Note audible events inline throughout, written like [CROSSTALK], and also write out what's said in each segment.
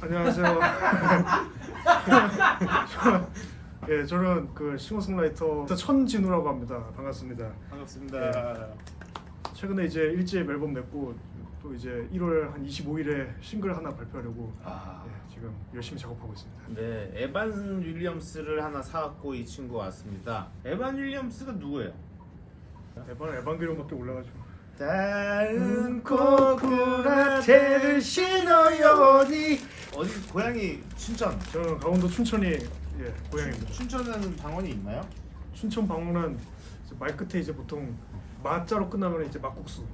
안녕하세요. [LAUGHS] 예, 저는 그 싱어송라이터 천진우라고 합니다. 반갑습니다. 반갑습니다. 최근에 이제 일집 앨범 냈고 또 이제 1월 한 25일에 싱글 하나 발표하려고 아. 예, 지금 열심히 작업하고 있습니다. 네, 에반 윌리엄스를 하나 사갖고 이 친구 왔습니다. 에반 윌리엄스가 누구예요? 에반 에반게리온밖에 올라가지고 다른 코코라테를 신어요니 어디 고향이 춘천. 저는 강원도 춘천이 예, 고향입니다. 춘천에는 방언이 있나요? 춘천 이제 말 끝에 이제 보통 마자로 끝나면 이제 막국수,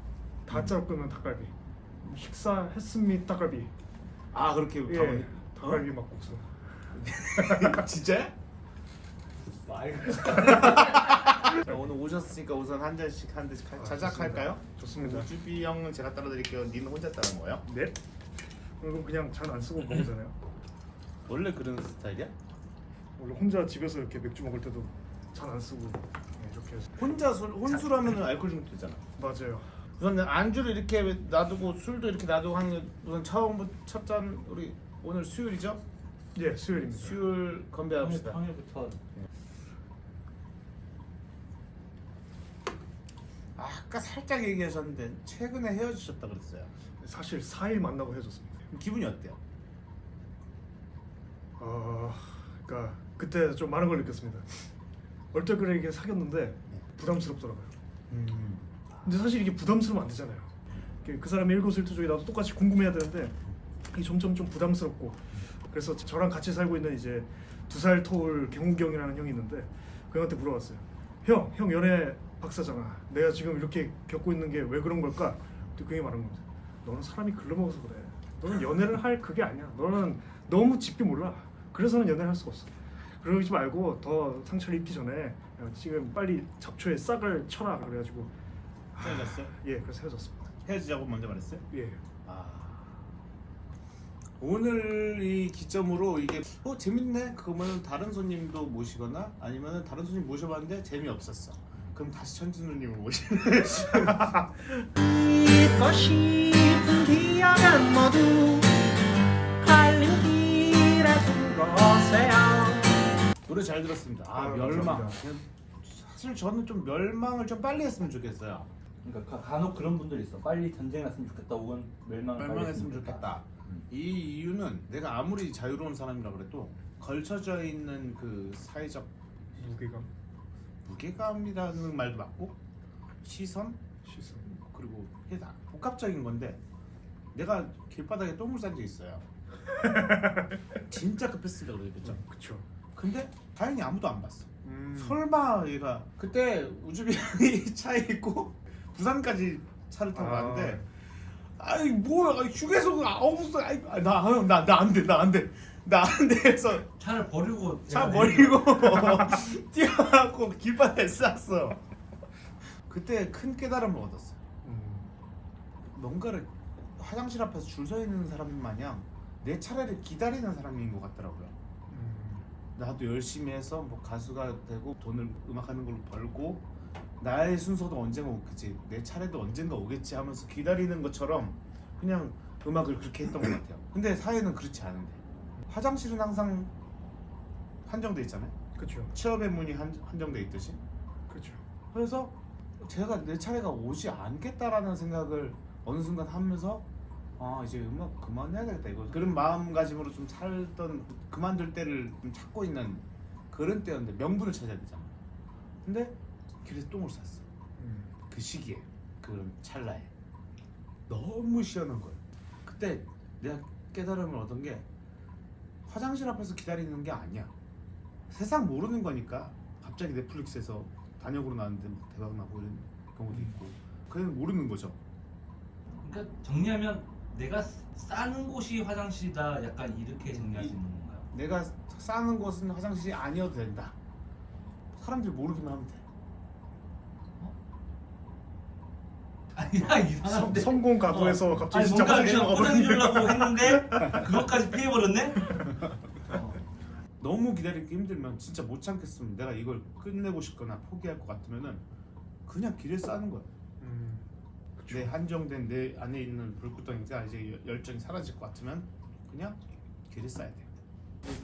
다자로 끝나면 닭갈비. 식사 했습니다 닭갈비. 아 그렇게 예, 방언이. 닭갈비 막국수. [LAUGHS] 진짜야? [LAUGHS] 자, 오늘 오셨으니까 우선 한 잔씩 한 잔씩 아, 자작 할까요? 좋습니다. 우주비 형은 제가 따라드릴게요. 니는 혼자 따는 거예요? 네. 그럼 그냥 잔 안 쓰고 먹잖아요. [LAUGHS] 원래 그런 스타일이야? 원래 혼자 집에서 이렇게 맥주 먹을 때도 잔 안 쓰고 네, 이렇게 해서. 혼자 술 혼술하면 알코올 중독 되잖아. 맞아요. 우선 안주를 이렇게 놔두고 술도 이렇게 놔두고 하는 우선 처음부터 첫잔 우리 오늘 수요일이죠? 예, 수요일입니다. 수요일 건배합시다. 평일부터 아, 아까 살짝 얘기하셨는데 최근에 헤어지셨다 그랬어요. 사실 4일 만나고 헤어졌습니다. 기분이 어때요? 아, 그러니까 그때 좀 많은 걸 느꼈습니다. 얼떨결에 사귀었는데 부담스럽더라고요. 음. 근데 사실 이게 부담스러우면 안 되잖아요. 그 사람의 일거수일투족이 나도 똑같이 궁금해야 되는데 이게 점점 좀 부담스럽고 그래서 저랑 같이 살고 있는 이제 두 살 터울 경욱경이라는 형이 있는데 그 형한테 물어봤어요. 형, 형 연애 박사잖아. 내가 지금 이렇게 겪고 있는 게 왜 그런 걸까? 또그 형이 말한 겁니다. 너는 사람이 글러먹어서 그래. 너는 연애를 할 그게 아니야. 너는 너무 짚기 몰라. 그래서는 연애를 할 수가 없어. 그러지 말고 더 상처를 입기 전에 지금 빨리 잡초에 싹을 쳐라 그래가지고 헤어졌어요? 예 그래서 헤어졌습니다 헤어지자고 먼저 말했어요? 예 아. 오늘 이 기점으로 이게 어 재밌네 그러면 다른 손님도 모시거나 아니면 다른 손님 모셔봤는데 재미없었어 그럼 다시 천진우님을 모시는 [LAUGHS] 두고세요. 노래 잘 들었습니다. 아 아유, 멸망. 감사합니다. 사실 저는 좀 멸망을 좀 빨리 했으면 좋겠어요. 그러니까 가- 간혹 그런 분들 있어. 빨리 전쟁 났으면 좋겠다. 혹은 멸망 멸망했으면 좋겠다. 이 이유는 내가 아무리 자유로운 사람이라 그래도 걸쳐져 있는 그 사회적 무게감? 무게감이라는 말도 맞고 시선? 시선. 그리고 다 복합적인 건데 내가 길바닥에 똥을 싼 적 있어요. [LAUGHS] 진짜 급했으니까 그러겠죠. 그쵸 근데 다행히 아무도 안 봤어. 음. 설마 얘가 그때 우주비이 [LAUGHS] 차에 있고 부산까지 차를 타고 아. 왔는데 아이 뭐야 휴게소가 아홉 나나나 안 돼 나 안돼 나 안돼 해서 차를 버리고 차 버리고 [LAUGHS] 뛰어갖고 길바닥에 쌌어. 그때 큰 깨달음을 얻었어. 음. 뭔가를 화장실 앞에서 줄 서 있는 사람 마냥 내 차례를 기다리는 사람인 것 같더라고요. 음. 나도 열심히 해서 뭐 가수가 되고 돈을 음악하는 걸로 벌고 나의 순서도 언젠가 오겠지 내 차례도 언젠가 오겠지 하면서 기다리는 것처럼 그냥 음악을 그렇게 했던 것 같아요. [CLEARS THROAT] 근데 사회는 그렇지 않은데 화장실은 항상 한정돼 있잖아요. 그쵸 취업의 문이 한, 한정돼 있듯이. 그쵸 그래서 제가 내 차례가 오지 않겠다라는 생각을 어느 순간 하면서 아 이제 음악 그만해야 되겠다 이거. 그런 마음가짐으로 좀 살던 그만둘 때를 좀 찾고 있는 그런 때였는데 명분을 찾아야 되잖아. 근데 길에서 똥을 쌌어. 음. 그 시기에 그런 찰나에. 너무 시원한 거예요 그때 내가 깨달음을 얻은 게 화장실 앞에서 기다리는 게 아니야. 세상 모르는 거니까 갑자기 넷플릭스에서 단역으로 나왔는데 막 대박 나고 이런 경우도 있고. 그냥 모르는 거죠. 그러니까 정리하면 내가 싸는 곳이 화장실이다. 약간 이렇게 정리할 수 있는 건가요? 내가 싸는 곳은 화장실이 아니어도 된다 사람들이 모르기만 하면 돼 아니야 성, 이상한데. 성 공 각오해서 어. 갑자기 아니, 진짜 화장실 포장해주려고 했는데 그것까지 피해버렸네. 어. 너무 기다리기 힘들면 진짜 못 참겠으면 내가 이걸 끝내고 싶거나 포기할 것 같으면은 그냥 길에 싸는 거야. 음, 내 한정된 내 안에 있는 불구덩이가 이제 열정이 사라질 것 같으면 그냥 길에 싸야 돼.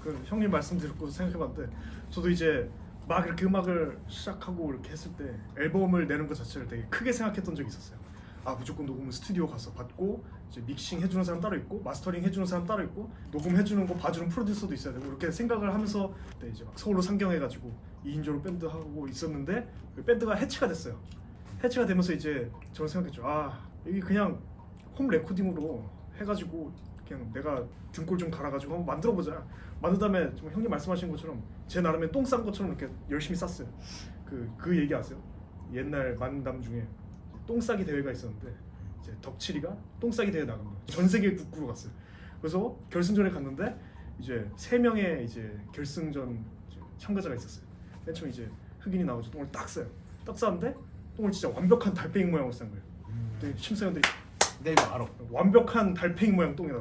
그 형님 말씀 듣고 생각해봤는데 저도 이제 막 이렇게 음악을 시작하고 이렇게 했을 때 앨범을 내는 것 자체를 되게 크게 생각했던 적이 있었어요. 아 무조건 녹음은 스튜디오 가서 받고 이제 믹싱 해주는 사람 따로 있고 마스터링 해주는 사람 따로 있고 녹음 해주는 거 봐주는 프로듀서도 있어야 되고 이렇게 생각을 하면서 그때 이제 막 서울로 상경해가지고 2인조로 밴드 하고 있었는데 그 밴드가 해체가 됐어요. 해체가 되면서 이제 저는 생각했죠. 아 여기 그냥 홈 레코딩으로 해가지고 그냥 내가 등골 좀 갈아가지고 한번 만들어보자. 만든 다음에 좀 형님 말씀하신 것처럼 제 나름의 똥 싼 것처럼 이렇게 열심히 쌌어요. 그 그 얘기 아세요? 옛날 만담 중에 똥 싸기 대회가 있었는데 이제 덕칠이가 똥 싸기 대회 나간 거예요. 전 세계 국구로 갔어요. 그래서 결승전에 갔는데 이제 세 명의 이제 결승전 이제 참가자가 있었어요. 맨 처음 이제 흑인이 나오죠. 똥을 딱 싸요. 딱 쌌는데 똥을 진짜 완벽한 달팽이 모양으로 싼 거예요. 근데 심사위원들이 내 이거 알아. 완벽한 달팽이 모양 똥이다.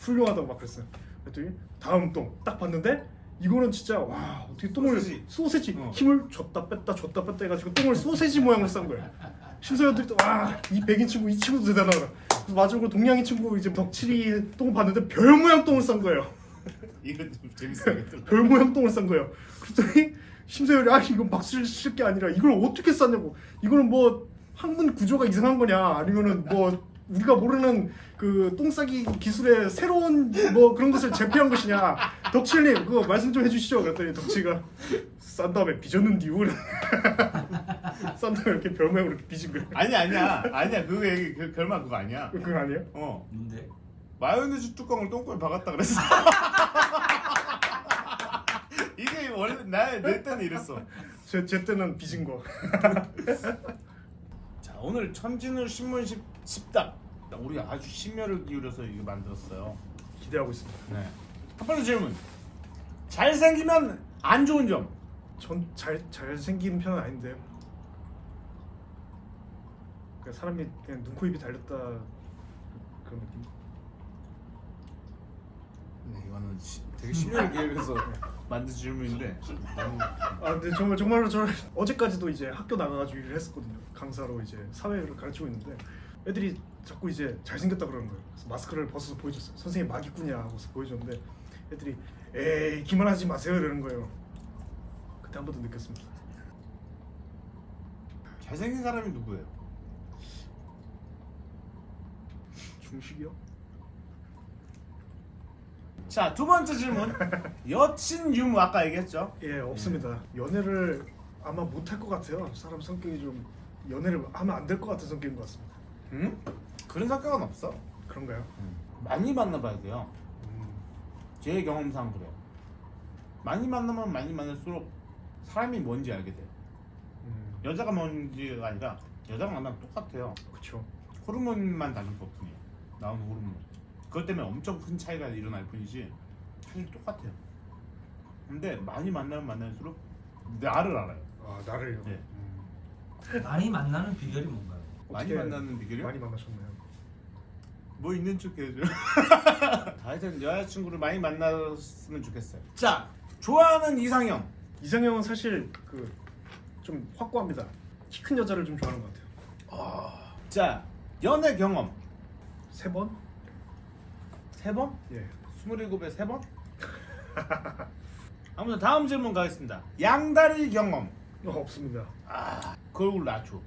훌륭하다고 막 그랬어요. 그랬더니 다음 똥 딱 봤는데 이거는 진짜 와 어떻게 똥을 소세지. 소세지, 어. 힘을 줬다 뺐다 줬다 뺐다 해가지고 똥을 소세지 모양으로 싼 거예요. 심사위원들이 또와이 백인 친구 이 친구도 대단하다. 그래서 마지막으로 동양인 친구 이제 덕칠이 똥 봤는데 별 모양 똥을 싼 거예요. 이건 좀 재밌어야겠다. 별 모양 똥을 싼 거예요. 그랬더니 심사위원이 아 이건 박수를 칠게 아니라 이걸 어떻게 쌌냐고. 이거는 뭐 학문 구조가 이상한 거냐 아니면은 뭐 우리가 모르는 그 똥싸기 기술의 새로운 뭐 그런 것을 제피한 것이냐. 덕칠님 그거 말씀 좀 해주시죠. 그랬더니 덕치가 싼 다음에 빚었는디요. [LAUGHS] 싼 다음에 이렇게 별 모양으로 이렇게 빚은 거예요. 아니 아니야 아니야 그거 얘기 그 결말 그거 아니야. 그건 아니에요? 어 뭔데? 마요네즈 뚜껑을 똥꼬에 박았다 그랬어. [LAUGHS] 원래 나내 때는 이랬어. 제, 제 때는 빚은 거. [LAUGHS] 자 오늘 천진우 신문 십, 십답 우리 아주 심혈을 기울여서 이거 만들었어요. 기대하고 있습니다. 네. 첫 번째 질문. 잘생기면 안 좋은 점. 전 잘 잘생긴 편은 아닌데 그냥 사람이 그냥 눈, 코, 입이 달렸다 그런 느낌 네 이거는 시, 되게 심혈을 기울여서 [LAUGHS] 만든 질문인데 너무 아 근데 정말 정말로 저 어제까지도 이제 학교 나가가지고 일을 했었거든요. 강사로 이제 사회를 가르치고 있는데 애들이 자꾸 이제 잘생겼다 그러는 거예요. 그래서 마스크를 벗어서 보여줬어요 선생님 마기꾼이야 하고서 보여줬는데 애들이 에이 기만하지 마세요. 이러는 거예요. 그때 한 번 더 느꼈습니다. 잘생긴 사람이 누구예요? 중식이요? 자 두 번째 질문. 여친 유무 아까 얘기했죠? 예 없습니다 연애를 아마 못할 것 같아요 사람 성격이 좀 연애를 하면 안 될 것 같은 성격인 것 같습니다 응? 그런 성격은 없어. 그런가요? 많이 만나봐야 돼요. 음, 제 경험상 그래요. 많이 만나면 많이 만날수록 사람이 뭔지 알게 돼. 음, 여자가 뭔지가 아니라 여자가 만나면 똑같아요. 그쵸 호르몬만 다른 것뿐이에요. 나오는 호르몬. 그것 때문에 엄청 큰 차이가 일어날 뿐이지 사실 똑같아요. 근데 많이 만나면 만날수록 나를 알아요. 아 나를요? 네. 음, 많이 만나는 비결이 뭔가요? 많이 만나는 비결이요? 많이 만나셨나요? 뭐 있는 척 해야죠. [LAUGHS] 하여튼 여자친구를 많이 만났으면 좋겠어요. 자, 좋아하는 이상형. 이상형은 사실 그 좀 확고합니다. 키 큰 여자를 좀 좋아하는 것 같아요. 자, 연애 경험. 세 번? 세 번? 예. 스물일곱에 세 번? [LAUGHS] 아무튼 다음 질문 가겠습니다. 양다리 경험. 어, 없습니다. 아, 그 얼굴 낮춰.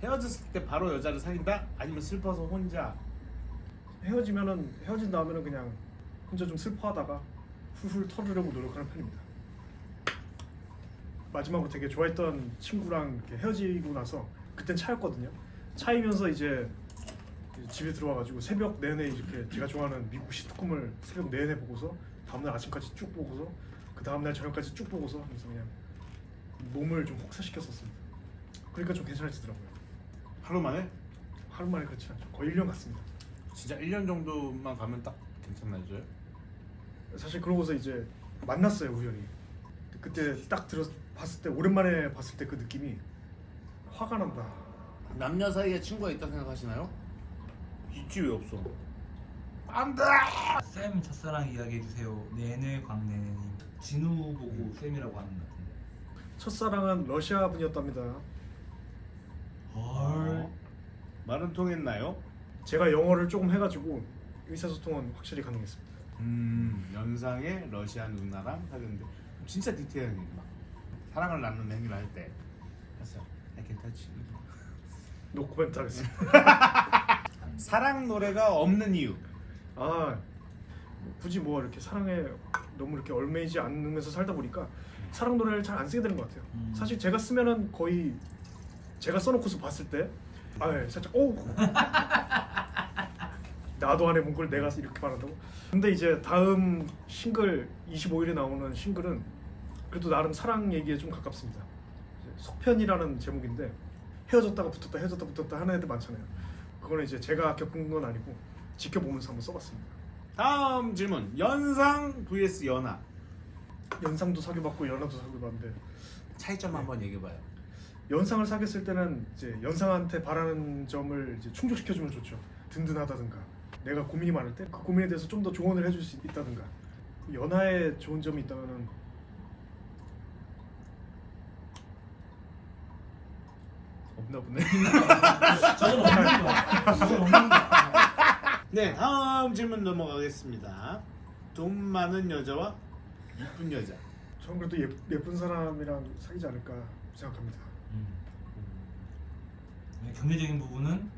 헤어졌을 때 바로 여자를 사귄다? 아니면 슬퍼서 혼자? 헤어지면은 헤어진 다음에는 그냥 혼자 좀 슬퍼하다가 훌훌 털으려고 노력하는 편입니다. 마지막으로 되게 좋아했던 친구랑 이렇게 헤어지고 나서 그땐 차였거든요. 차이면서 이제 집에 들어와가지고 새벽 내내 이렇게 제가 좋아하는 미국 시트콤을 새벽 내내 보고서 다음날 아침까지 쭉 보고서 그 다음날 저녁까지 쭉 보고서 그래서 그냥 몸을 좀 혹사시켰었습니다. 그러니까 좀 괜찮아지더라고요. 하루 만에? 하루 만에 그렇지 않죠. 거의 1년 갔습니다. 진짜 1년 정도만 가면 딱 괜찮나요? 사실 그러고서 이제 만났어요 우연히 그때 딱 들어 봤을 때 오랜만에 봤을 때 그 느낌이 화가 난다 남녀 사이에 친구가 있다 생각하시나요? 있지 왜 없어? 안돼. 쌤 첫사랑 이야기 해주세요. 내내 광내님. 진우 보고 쌤이라고 하는 것 같은데. 첫사랑은 러시아 분이었답니다. 헐. 말은 통했나요? 제가 영어를 조금 해가지고 의사소통은 확실히 가능했습니다. 음 연상의 러시아 누나랑 사귀었는데 진짜 디테일하게 막 사랑을 나누는 행위를 할때 했어요. I can touch you. 노코멘트 하겠습니다. [LAUGHS] 사랑 노래가 없는 이유. 아 굳이 뭐 이렇게 사랑에 너무 이렇게 얽매이지 않으면서 살다 보니까 사랑 노래를 잘 안 쓰게 되는 것 같아요. 음. 사실 제가 쓰면은 거의 제가 써놓고서 봤을 때, 아 예, 살짝 오 [LAUGHS] 나도 안에 문걸 내가 이렇게 말한다고. 근데 이제 다음 싱글 25일에 나오는 싱글은 그래도 나름 사랑 얘기에 좀 가깝습니다. 속편이라는 제목인데 헤어졌다가 붙었다 헤어졌다 붙었다 하는 애들 많잖아요. 그거는 이제 제가 겪은 건 아니고 지켜보면서 한번 써봤습니다. 다음 질문. 연상 vs 연하. 연상도 사귀어봤고 연하도 사귀어봤는데 차이점 한번 얘기해봐요. 연상을 사귀었을 때는 이제 연상한테 바라는 점을 이제 충족시켜주면 좋죠. 든든하다든가 내가 고민이 많을 때 그 고민에 대해서 좀 더 조언을 해줄 수 있다든가 연하에 좋은 점이 있다면은 나 보네. 저는 없는 거. 저는 없는 거. 네, 다음 질문 넘어가겠습니다. 돈 많은 여자와 이쁜 여자. 저는 그래도 예, 예쁜 사람이랑 사귀지 않을까 생각합니다. 음. 네, 경제적인 부분은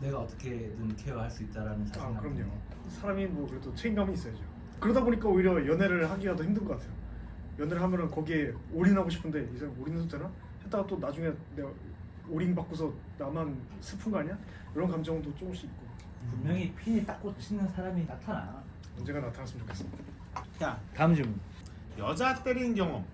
내가 어떻게든 케어할 수 있다라는 아 자신감. 그럼요. 때문에. 사람이 뭐 그래도 책임감이 있어야죠. 그러다 보니까 오히려 연애를 하기가 더 힘든 것 같아요. 연애를 하면은 거기에 올인하고 싶은데 이 사람 올인해도 되나? 했다가 또 나중에 내가 올인 받고서 나만 슬픈 거 아니야? 이런 감정도 조금씩 있고 분명히 핀이 딱 꽂히는 사람이 나타나. 언제가 나타났으면 좋겠습니다. 자, 다음 질문. 여자 때린 경험.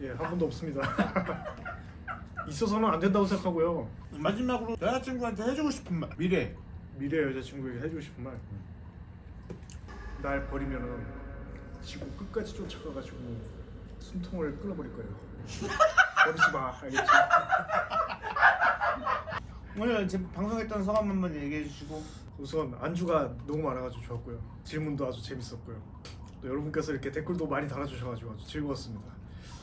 예, 한 번도 없습니다. [LAUGHS] 있어서는 안 된다고 생각하고요. 마지막으로 여자친구한테 해주고 싶은 말. 미래. 미래 여자친구에게 해주고 싶은 말. 날 버리면은 지구 끝까지 쫓아가가지고 숨통을 끊어버릴 거예요. [LAUGHS] 버리지 마, 알겠지? 오늘 지금 방송했던 소감 한번 얘기해 주시고. 우선 안주가 너무 많아가지고 좋았고요. 질문도 아주 재밌었고요. 또 여러분께서 이렇게 댓글도 많이 달아주셔가지고 아주 즐거웠습니다.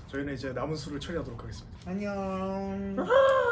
저희는 이제 남은 술을 처리하도록 하겠습니다. 안녕. [LAUGHS]